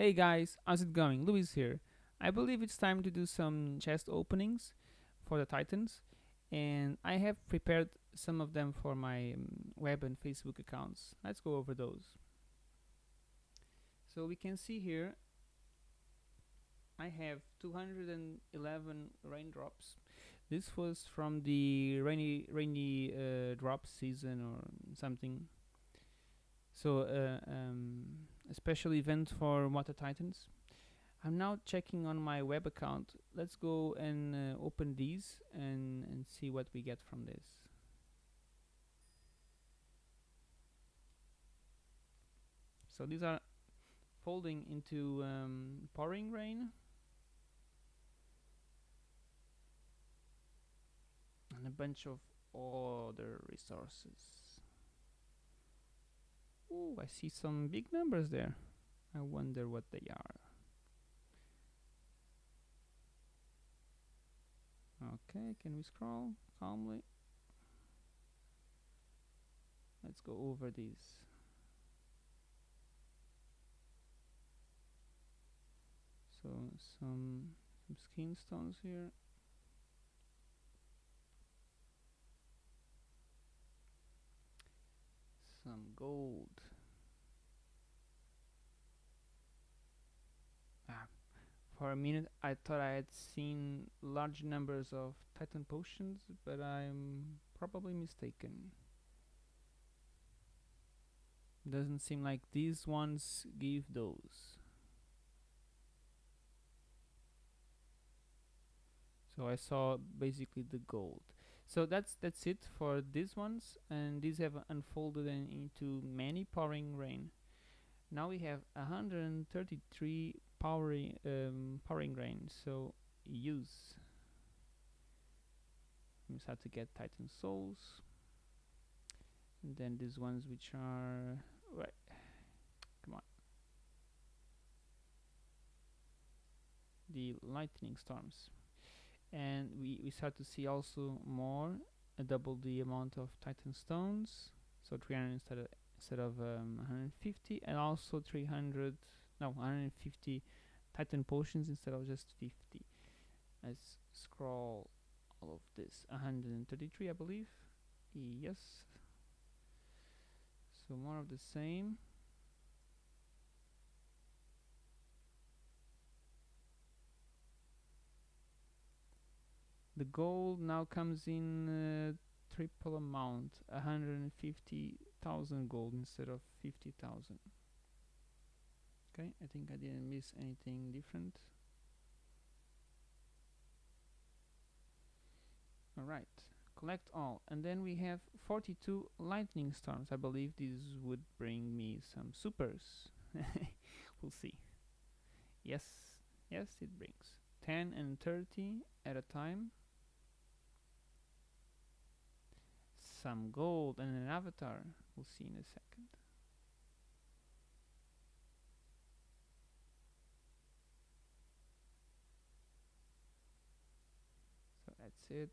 Hey guys, how's it going? Luis here. I believe it's time to do some chest openings for the Titans, and I have prepared some of them for my um, web and Facebook accounts. Let's go over those. So we can see here I have 211 raindrops. This was from the rainy rainy uh, drop season or something. So uh, um, a special event for Water Titans. I'm now checking on my web account. Let's go and uh, open these and, and see what we get from this. So these are folding into um, pouring rain. And a bunch of other resources. Ooh, I see some big numbers there. I wonder what they are. Okay, can we scroll calmly? Let's go over these. So some some skin stones here. Gold. Ah, for a minute I thought I had seen large numbers of titan potions, but I'm probably mistaken. Doesn't seem like these ones give those. so I saw basically the gold so that's that's it for these ones and these have unfolded into many pouring rain. Now we have 133 powering um, pouring rain so use. We just have to get titan souls. And then these ones which are right. Come on. The lightning storms and we, we start to see also more uh, double the amount of titan stones. So 300 instead of instead of um, 150 and also 300 no 150 titan potions instead of just 50 let's scroll all of this. 133 I believe. Yes. So more of the same the gold now comes in uh, triple amount 150,000 gold instead of 50,000 okay I think I didn't miss anything different. Alright collect all. And then we have 42 lightning storms. I believe these would bring me some supers. We'll see. Yes yes it brings. 10 and 30 at a time some gold and an avatar. We'll see in a second. So that's it.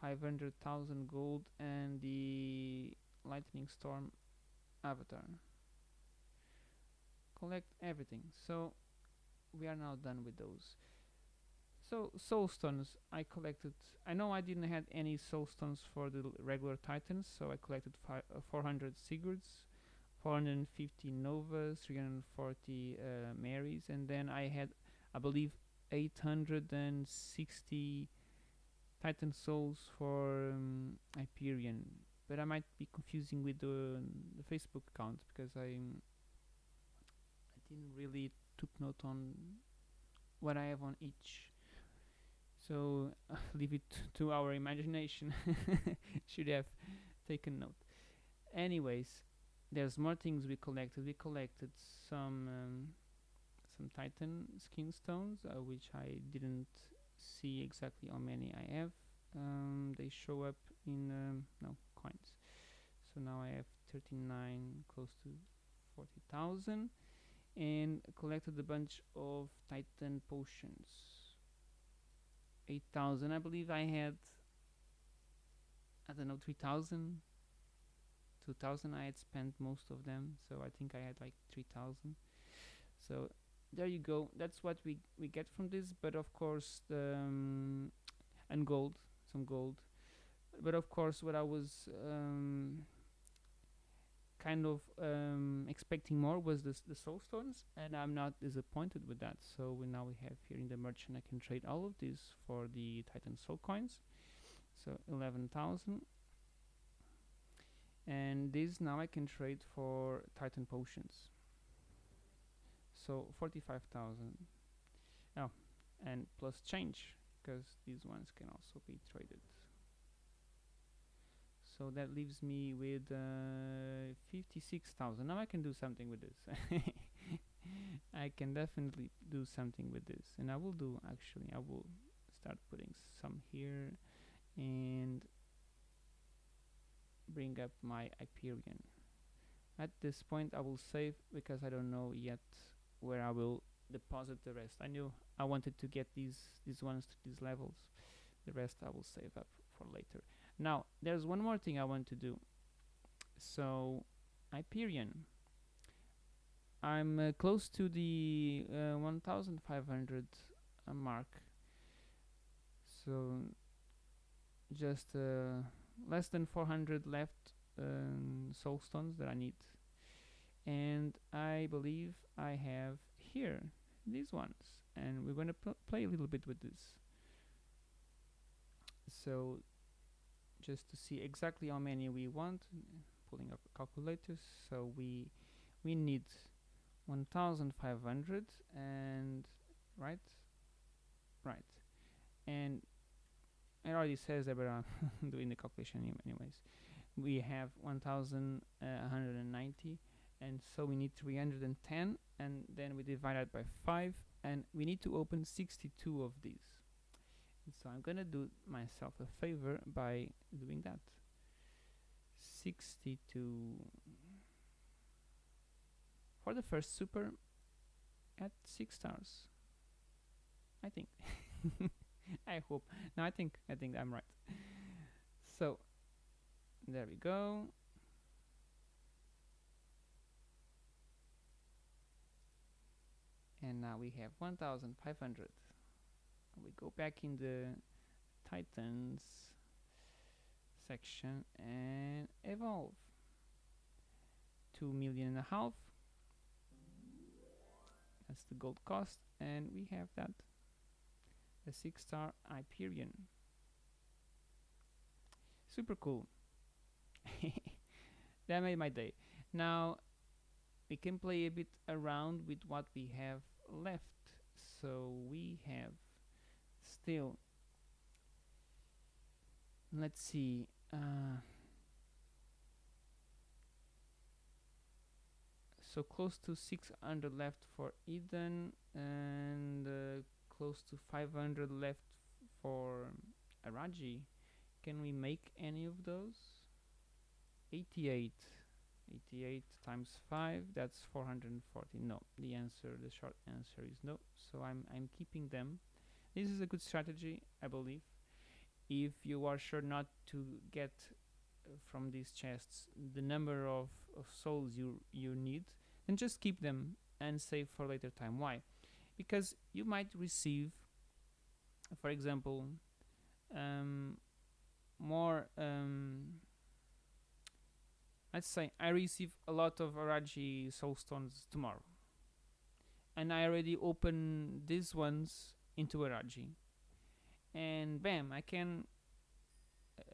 500,000 gold and the lightning storm avatar. Collect everything. So we are now done with those. So soul stones I collected. I know I didn't have any soul stones for the regular titans, so I collected uh, 400 Sigurds, 450 Novas, 340 uh, Mairis, and then I had, I believe, 860 Titan souls for um, Hyperion. But I might be confusing with the, the Facebook account because I I didn't really took note on what I have on each so uh, leave it to our imagination. Should have taken note. Anyways there's more things we collected. We collected some um, some titan skin stones uh, which I didn't see exactly how many I have. Um, they show up in um, no coins. So now I have 39 close to 40,000 and collected a bunch of titan potions 8,000 I believe I had I don't know 3,000 2000 I had spent most of them so I think I had like 3000 so there you go. That's what we we get from this but of course the um, and gold some gold. But of course what I was um, kind of um, expecting more was this, the soul stones and I'm not disappointed with that. So we now we have here in the merchant I can trade all of these for the Titan soul coins. So 11,000 and this now I can trade for Titan potions. So 45,000 oh and plus change because these ones can also be traded so that leaves me with uh, 56,000 now I can do something with this. I can definitely do something with this. And I will do actually I will start putting some here and bring up my Hyperion. At this point I will save because I don't know yet where I will deposit the rest. I knew I wanted to get these these ones to these levels. The rest I will save up for later now there's one more thing I want to do. So Hyperion. I'm uh, close to the uh, 1500 uh, mark. So just uh, less than 400 left um, soul stones that I need. And I believe I have here these ones. And we're going to pl play a little bit with this. So just to see exactly how many we want pulling up calculators. So we we need 1500 and right? Right. And it already says that but I'm doing the calculation anyways. We have 1190 uh, and so we need 310 and then we divide that by 5 and we need to open 62 of these so I'm gonna do myself a favor by doing that. 62 for the first super at 6 stars. I think. I hope. No I think I think I'm right. So there we go. And now we have 1500 we go back in the titans section and evolve. Two million and a half. That's the gold cost. And we have that. A six star Hyperion. Super cool. That made my day. Now we can play a bit around with what we have left. So we have still let's see uh, so close to 600 left for Eden and uh, close to 500 left for Araji. Can we make any of those? 88 88 times 5 that's 440 no the answer the short answer is no. So I'm I'm keeping them this is a good strategy I believe. If you are sure not to get uh, from these chests the number of, of souls you you need then just keep them and save for later time. Why? Because you might receive for example um, more um, let's say I receive a lot of Araji soulstones tomorrow. And I already open these ones into a Araji and bam I can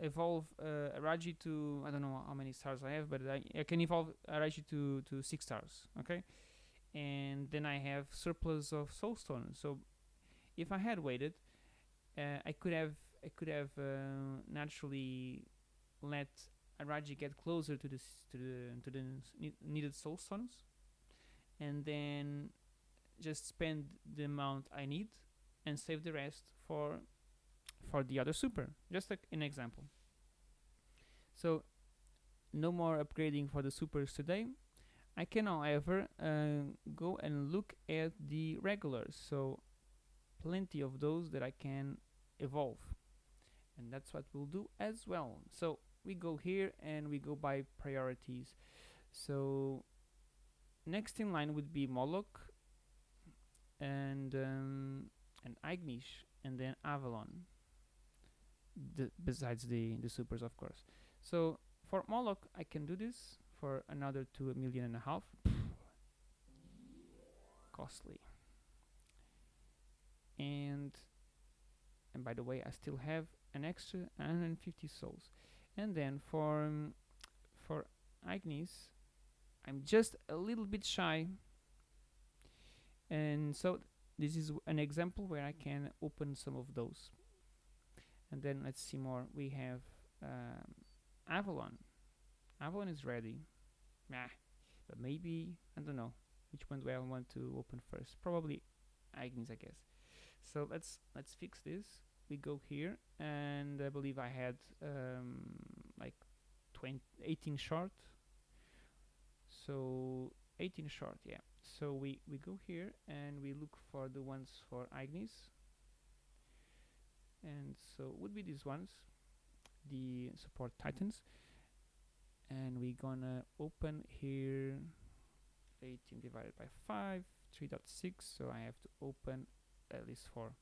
evolve uh, Araji to I don't know how many stars I have but I, I can evolve Araji to, to 6 stars okay? And then I have surplus of soulstone so if I had waited uh, I could have I could have uh, naturally let Araji get closer to this to the to the needed soul stones and then just spend the amount I need and save the rest for for the other super. Just like an example. So no more upgrading for the supers today. I can however uh, go and look at the regulars. So plenty of those that I can evolve. And that's what we'll do as well. So we go here and we go by priorities. So next in line would be Moloch. And um, and Ignis and then Avalon. The, besides the the supers of course. So for Moloch I can do this for another two million and a half. Costly. And and by the way I still have an extra 150 souls. And then for um, for Ignis I'm just a little bit shy. And so this is an example where I can open some of those. And then let's see more. We have um, Avalon. Avalon is ready. Nah but maybe I don't know which one do I want to open first. Probably Ignis I guess. So let's let's fix this. We go here and I believe I had um, like 20 18 short. So 18 short yeah so we we go here and we look for the ones for Ignis and so would be these ones the support titans. And we gonna open here 18 divided by 5 3.6 so I have to open at least 4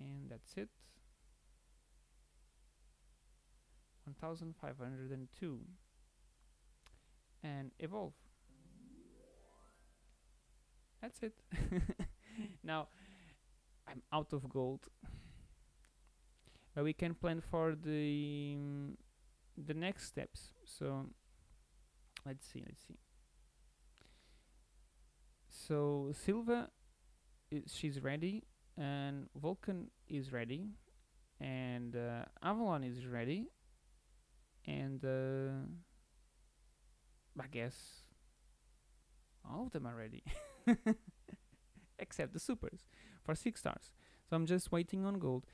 and that's it. 1502 and evolve. That's it. Now I'm out of gold. But we can plan for the um, the next steps. So let's see let's see. So Sylva she's ready and Vulcan is ready and uh, Avalon is ready and uh, I guess all of them are ready. Except the supers for six stars. So I'm just waiting on gold.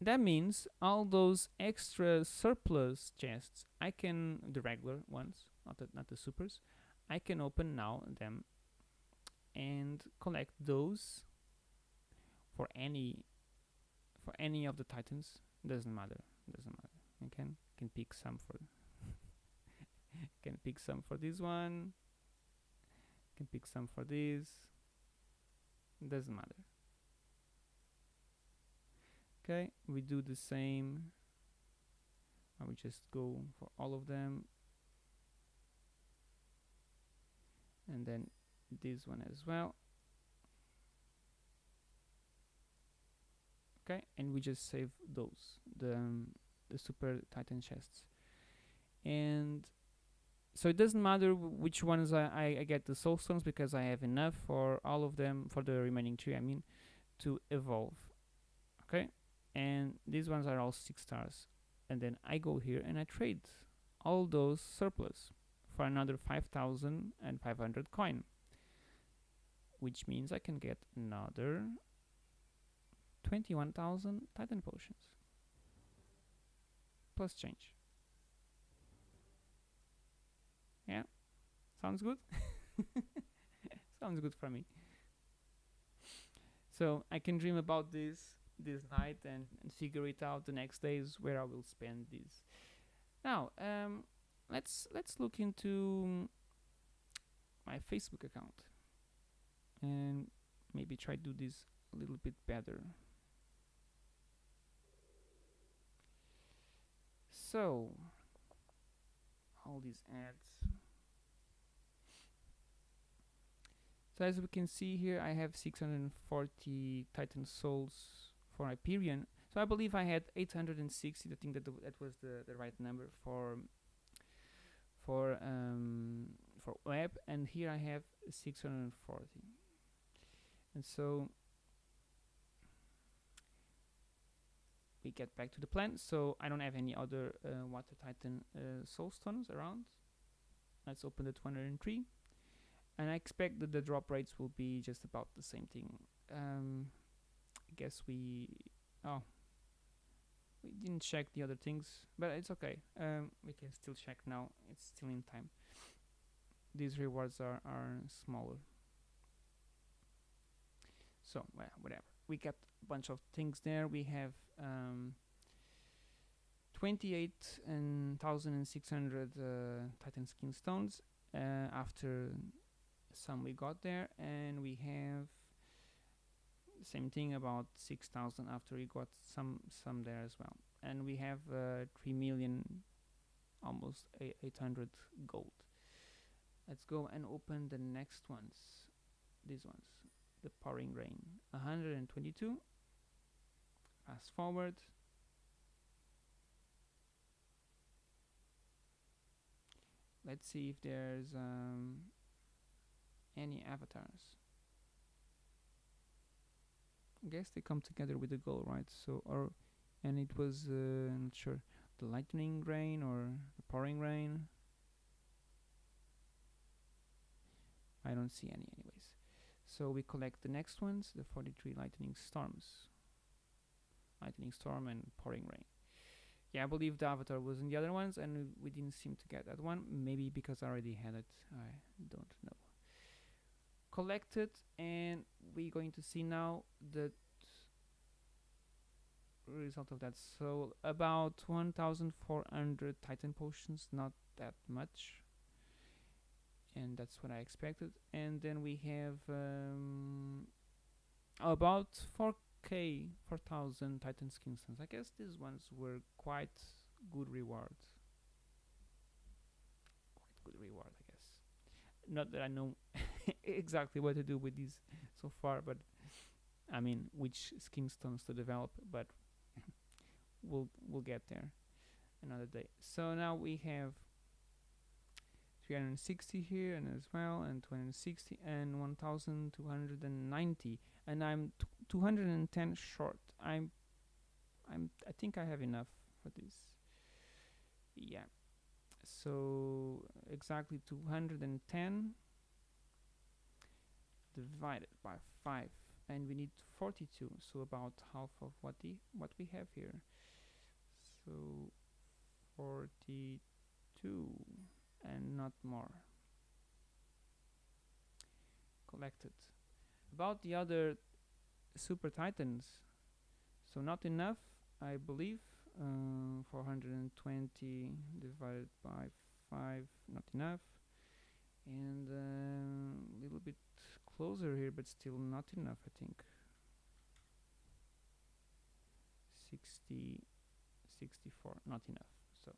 That means all those extra surplus chests I can the regular ones not the, not the supers I can open now them and collect those for any for any of the titans. Doesn't matter. Doesn't matter. You can can pick some for can pick some for this one. Can pick some for this. Doesn't matter. Okay we do the same. I will just go for all of them. And then this one as well. Okay and we just save those the um, the super titan chests. And so it doesn't matter which ones I, I, I, get the soul stones because I have enough for all of them for the remaining three I mean to evolve okay? And these ones are all six stars. And then I go here and I trade all those surplus for another 5500 coin which means I can get another 21,000 Titan potions. Plus change. Yeah, sounds good. sounds good for me. So I can dream about this this night and, and figure it out the next days where I will spend this. Now, um, let's let's look into my Facebook account and maybe try to do this a little bit better. So, all these ads. So as we can see here, I have 640 Titan Souls for Hyperion. So I believe I had 860. I think that that was the, the right number for for um, for web, and here I have 640. And so we get back to the plan. So I don't have any other uh, water titan uh, soul stones around. Let's open the 203. And I expect that the drop rates will be just about the same thing. Um, I guess we... Oh. We didn't check the other things, but it's okay. Um, we can still check now. It's still in time. These rewards are, are smaller. So, well, whatever. We got a bunch of things there. We have um, 28 and 1600 uh, titan skin stones uh, after some we got there and we have same thing about 6000 after we got some some there as well. And we have uh, 3 million almost 800 gold. Let's go and open the next ones. These ones the pouring rain. 122 fast forward. Let's see if there's um, any avatars. I guess they come together with the goal right? So or and it was uh, not sure the lightning rain or the pouring rain? I don't see any anyways. So we collect the next ones the 43 lightning storms. Lightning storm and pouring rain. Yeah I believe the avatar was in the other ones and we didn't seem to get that one. Maybe because I already had it. I don't know collected and we're going to see now the result of that. So about 1400 titan potions not that much. And that's what I expected. And then we have um, about 4k 4000 titan skin stones I guess these ones were quite good reward quite good reward I guess. Not that I know exactly what to do with these so far but I mean which skin stones to develop but we'll we'll get there another day. So now we have 360 here and as well and 260 and 1290 and I'm 210 short. I'm I'm I think I have enough for this. Yeah. So exactly 210 divided by 5 and we need 42 so about half of what the what we have here. So 42 and not more. Collected. About the other super titans. So not enough I believe uh, 420 divided by 5 not enough. And a uh, little bit closer here but still not enough I think. 60 64 not enough. So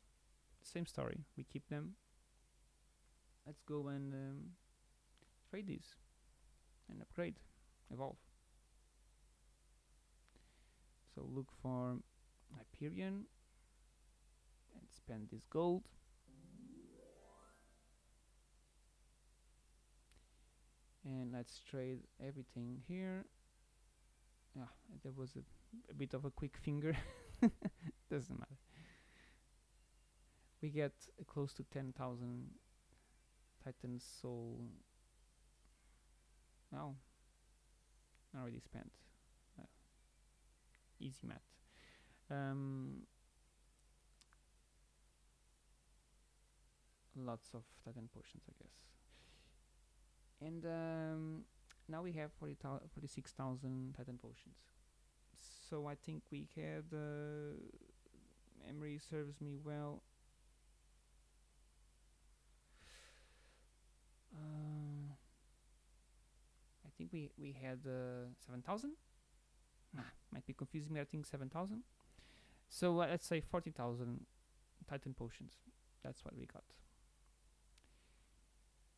same story. We keep them. Let's go and um, trade these and upgrade evolve. So look for Hyperion and spend this gold and let's trade everything here. Yeah there was a, a bit of a quick finger. Doesn't matter. We get uh, close to 10,000 Titan Soul now already spent. Uh, easy math. Um, lots of Titan potions I guess and um, now we have 40 46,000 Titan potions. So I think we had uh, memory serves me well. Uh, I think we we had uh, 7,000 ah, might be confusing me. I think 7,000 so uh, let's say 40,000 Titan potions. That's what we got.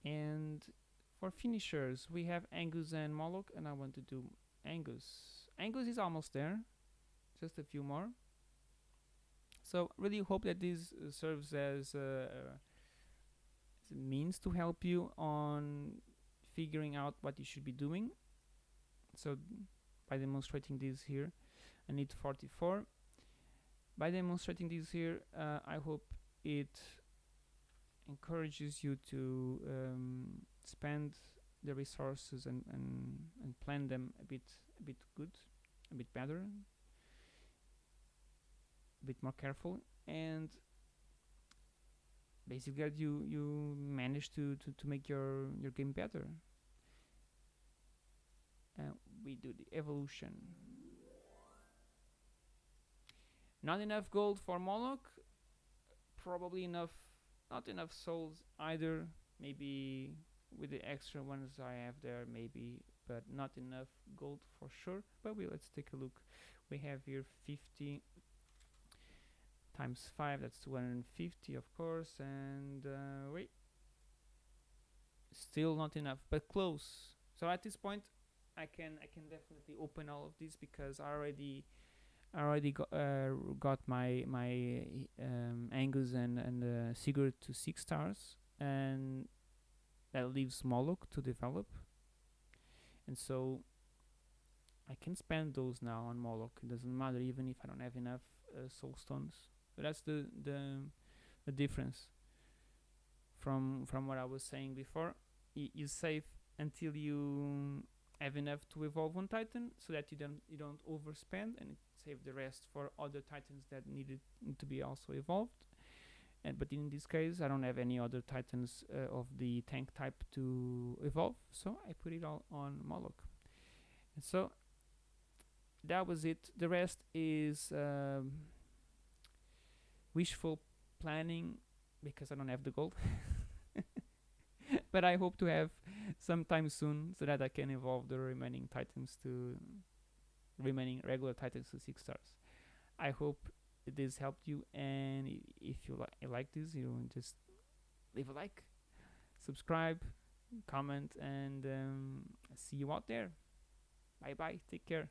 And for finishers, we have Angus and Moloch, and I want to do Angus. Angus is almost there, just a few more. So really hope that this uh, serves as, uh, as a means to help you on figuring out what you should be doing. So by demonstrating this here, I need 44. By demonstrating this here, uh, I hope it encourages you to um, spend the resources and, and, and plan them a bit a bit good, a bit better, a bit more careful, and basically you you manage to, to, to make your your game better. Uh, we do the evolution. not enough gold for Moloch probably enough not enough souls either maybe with the extra ones I have there maybe but not enough gold for sure. But we let's take a look. We have here 50 times 5 that's 250 of course and uh, wait. Still not enough but close. So at this point I can I can definitely open all of these because I already I already got, uh, got my my um, Angus and and uh, Sigurd to six stars. And that leaves Moloch to develop. And so I can spend those now on Moloch. It doesn't matter even if I don't have enough uh, soul stones. But that's the the the difference from from what I was saying before. Y you save until you have enough to evolve one titan so that you don't you don't overspend and save the rest for other titans that needed to be also evolved and but in this case I don't have any other titans uh, of the tank type to evolve so I put it all on Moloch. And so that was it. The rest is um, wishful planning because I don't have the gold. But I hope to have sometime soon so that I can evolve the remaining titans to remaining regular titans to 6 stars. I hope this helped you and if you li like this you just leave a like subscribe comment and um, see you out there. Bye bye take care